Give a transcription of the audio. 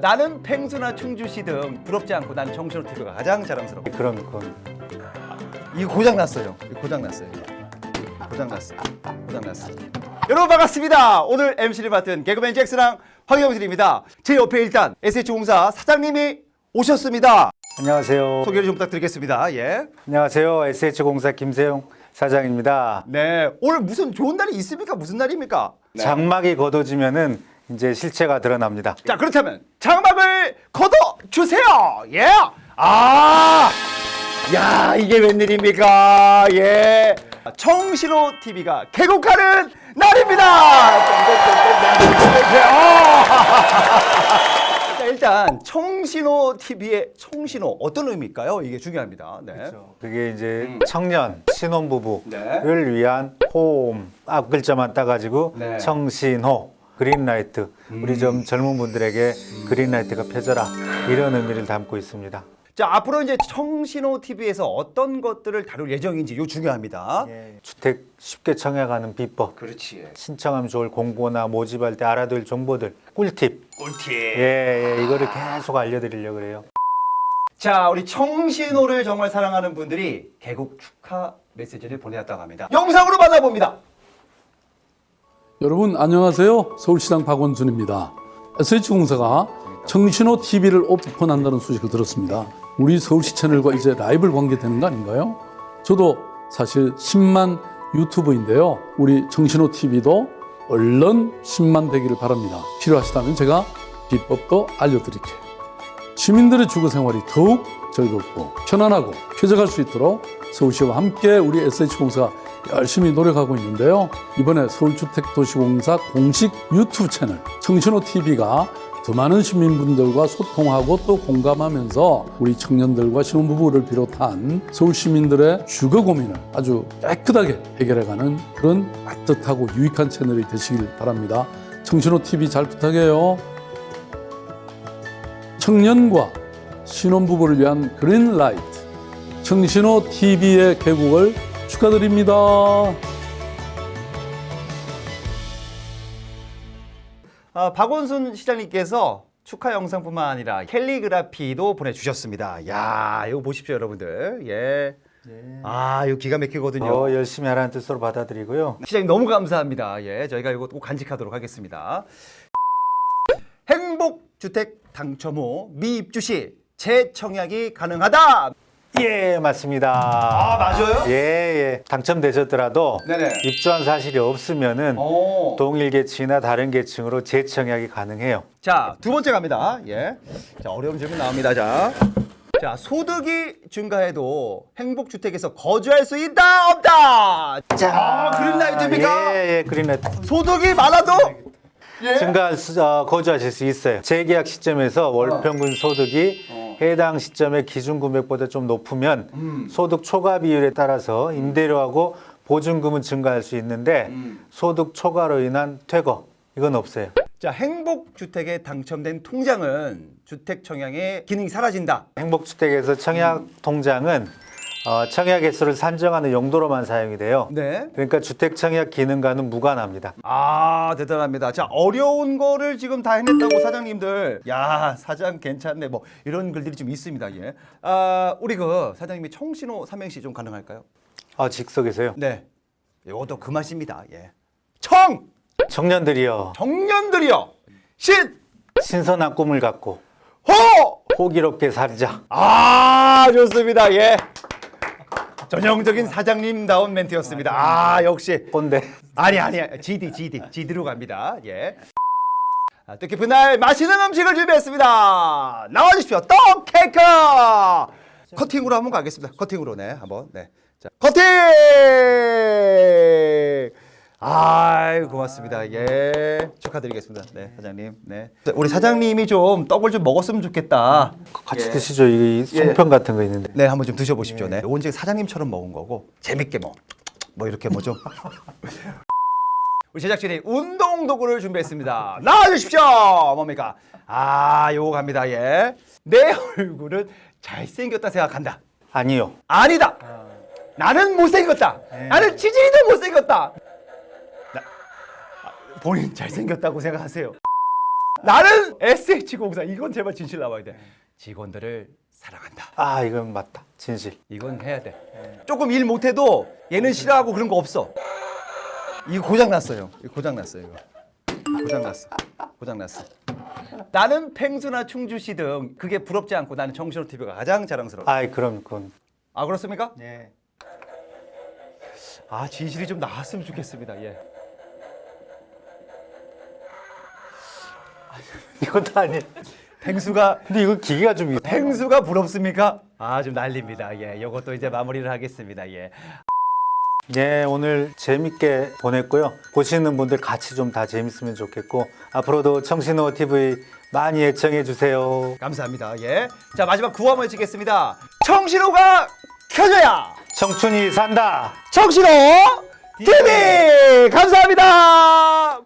나는 펭수나 충주시 등 부럽지 않고 난 정신호 TV가 가장 자랑스러워. 그럼 그건 이거 고장 났어요. 고장 났어요. 고장 났어. 고장 났어. 여러분 반갑습니다. 오늘 MC를 맡은 개그맨 잭스랑 황영실입니다. 제 옆에 일단 SH공사 사장님이 오셨습니다. 안녕하세요. 소개를 좀 부탁드리겠습니다. 예. 안녕하세요. SH공사 김세용 사장입니다. 네. 오늘 무슨 좋은 날이 있습니까? 무슨 날입니까? 장막이 걷어지면은 이제 실체가 드러납니다. 자 그렇다면 장막을 걷어 주세요. 예. 아, 야 이게 웬일입니까? 예. 청신호 TV가 개국하는 날입니다. 자, 일단 청신호 TV의 청신호 어떤 의미일까요? 이게 중요합니다. 네. 그게 이제 청년 신혼부부를 네. 위한 홈 앞글자만 따가지고 네. 청신호 그린라이트 우리 좀 젊은 분들에게 그린라이트가 펴져라 이런 의미를 담고 있습니다. 자 앞으로 이제 청신호 TV에서 어떤 것들을 다룰 예정인지 요 중요합니다. 주택 쉽게 청약하는 비법 그렇지. 신청하면 좋을 공고나 모집할 때 알아둘 정보들 꿀팁 꿀팁. 예, 예 이거를 계속 알려드리려고 그래요. 자, 우리 청신호를 정말 사랑하는 분들이 개국 축하 메시지를 보내왔다고 합니다. 영상으로 만나봅니다. 여러분 안녕하세요. 서울시장 박원순입니다. SH공사가 청신호 TV를 오픈한다는 소식을 들었습니다. 우리 서울시 채널과 이제 라이벌 관계되는 거 아닌가요? 저도 사실 10만 유튜브인데요. 우리 청신호 TV도 얼른 10만 되기를 바랍니다. 필요하시다면 제가 비법도 알려드릴게요. 시민들의 주거 생활이 더욱 즐겁고 편안하고 쾌적할 수 있도록 서울시와 함께 우리 SH공사가 열심히 노력하고 있는데요. 이번에 서울주택도시공사 공식 유튜브 채널 청신호 TV가 더 많은 시민분들과 소통하고 또 공감하면서 우리 청년들과 신혼부부를 비롯한 서울 시민들의 주거 고민을 아주 깨끗하게 해결해가는 그런 따뜻하고 유익한 채널이 되시길 바랍니다. 청신호 TV 잘 부탁해요. 청년과 신혼부부를 위한 그린라이트 청신호 TV의 개국을 축하드립니다. 아, 박원순 시장님께서 축하 영상뿐만 아니라 캘리그라피도 보내주셨습니다. 야, 이거 보십시오, 여러분들. 예. 아, 이거 기가 막히거든요. 더 열심히 하라는 뜻으로 받아들이고요. 시장님 너무 감사합니다. 예, 저희가 이거 꼭 간직하도록 하겠습니다. 행복주택 당첨 후 미입주 시 재청약이 가능하다. 예, 맞습니다. 아, 맞아요? 예, 예. 당첨되셨더라도 네네. 입주한 사실이 없으면은 오. 동일 계층이나 다른 계층으로 재청약이 가능해요. 자, 두 번째 갑니다. 예. 자, 어려운 질문 나옵니다. 자. 자, 소득이 증가해도 행복주택에서 거주할 수 있다, 없다. 자, 그린라이트입니까? 예, 예, 그린라이트. 소득이 많아도 예. 증가 수- 어, 거주하실 수 있어요. 재계약 시점에서 월 평균 소득이 어. 해당 시점의 기준 금액보다 좀 높으면 음. 소득 초과 비율에 따라서 임대료하고 보증금은 증가할 수 있는데 음. 소득 초과로 인한 퇴거 이건 없어요. 자, 행복주택에 당첨된 통장은 주택 청약의 기능이 사라진다. 행복주택에서 청약 통장은 어, 청약 개수를 산정하는 용도로만 사용이 돼요. 네. 그러니까 주택 청약 기능과는 무관합니다. 아, 대단합니다. 자, 어려운 거를 지금 다 해냈다고 사장님들. 야, 사장 괜찮네. 뭐 이런 글들이 좀 있습니다. 예. 아, 우리 그 사장님이 청신호 삼행시 좀 가능할까요? 아, 즉석에서요. 네. 이것도 그 맛입니다. 예. 청! 청년들이여 청년들이여! 신! 신선한 꿈을 갖고 호! 호기롭게 살자. 아, 좋습니다. 예. 전형적인 사장님다운 멘트였습니다. 아, 역시. 꼰대. 아니, 아니, GD, GD. GD로 갑니다. 예. 아, 뜻깊은 날 맛있는 음식을 준비했습니다. 나와주십시오. 떡 케이크! 커팅으로 한번 가겠습니다. 커팅으로, 네. 한번, 네. 자, 커팅! 아이 고맙습니다. 예 축하드리겠습니다. 네 사장님. 네 우리 사장님이 좀 떡을 좀 먹었으면 좋겠다. 같이 예. 드시죠. 이 송편 같은 거 있는데. 네 한번 좀 드셔보십시오. 네 이건 이제 사장님처럼 먹은 거고 재밌게 뭐뭐 이렇게 뭐 좀. 우리 제작진이 운동 도구를 준비했습니다. 나와주십시오. 뭡니까? 아 요거 갑니다. 예. 내 얼굴은 잘생겼다 생각한다. 아니요. 아니다. 나는 못생겼다. 나는 지질이도 못생겼다. 본인 잘생겼다고 생각하세요. 나는 SH공사 이건 제발 진실 나와야 돼. 직원들을 사랑한다. 아 이건 맞다. 진실. 이건 해야 돼. 조금 일 못해도 얘는 싫어하고 그런 거 없어. 이거 고장 났어요. 이거 고장 났어요. 이거 고장 났어. 고장 났어. 나는 펭수나 충주시 등 그게 부럽지 않고 나는 정신호 TV가 가장 자랑스러워. 아 그럼 그건 아 그렇습니까? 네. 아 진실이 좀 나왔으면 좋겠습니다. 예. 이것도 아니. 펭수가 근데 이거 기계가 좀 있- 펭수가 부럽습니까? 아 좀 난립니다. 예. 이것도 이제 마무리를 하겠습니다. 예. 네, 오늘 재밌게 보냈고요. 보시는 분들 같이 좀 다 재밌으면 좋겠고 앞으로도 청신호 TV 많이 애청해 주세요. 감사합니다. 예. 자 마지막 구호 한번 외치겠습니다. 청신호가 켜져야 청춘이 산다. 청신호 TV 감사합니다.